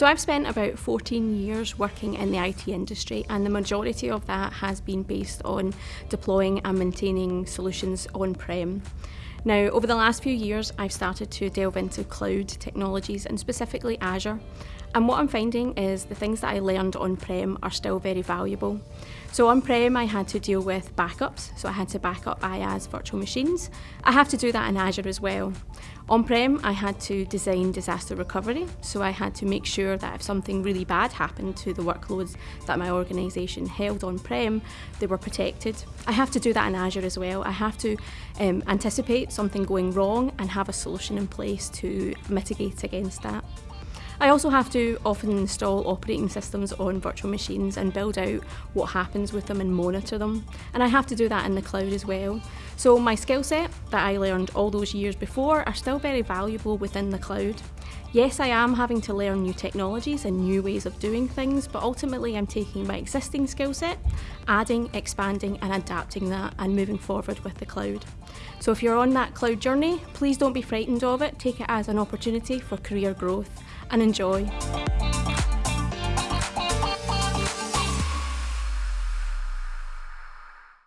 So I've spent about 14 years working in the IT industry and the majority of that has been based on deploying and maintaining solutions on-prem. Now, over the last few years, I've started to delve into cloud technologies and specifically Azure. And what I'm finding is the things that I learned on-prem are still very valuable. So on-prem, I had to deal with backups. So I had to back up IaaS virtual machines. I have to do that in Azure as well. On-prem, I had to design disaster recovery. So I had to make sure that if something really bad happened to the workloads that my organisation held on-prem, they were protected. I have to do that in Azure as well. I have to um, anticipate something going wrong and have a solution in place to mitigate against that. I also have to often install operating systems on virtual machines and build out what happens with them and monitor them. And I have to do that in the cloud as well. So my skill set that I learned all those years before are still very valuable within the cloud. Yes, I am having to learn new technologies and new ways of doing things, but ultimately I'm taking my existing skill set, adding, expanding and adapting that and moving forward with the cloud. So if you're on that cloud journey, please don't be frightened of it, take it as an opportunity for career growth and enjoy.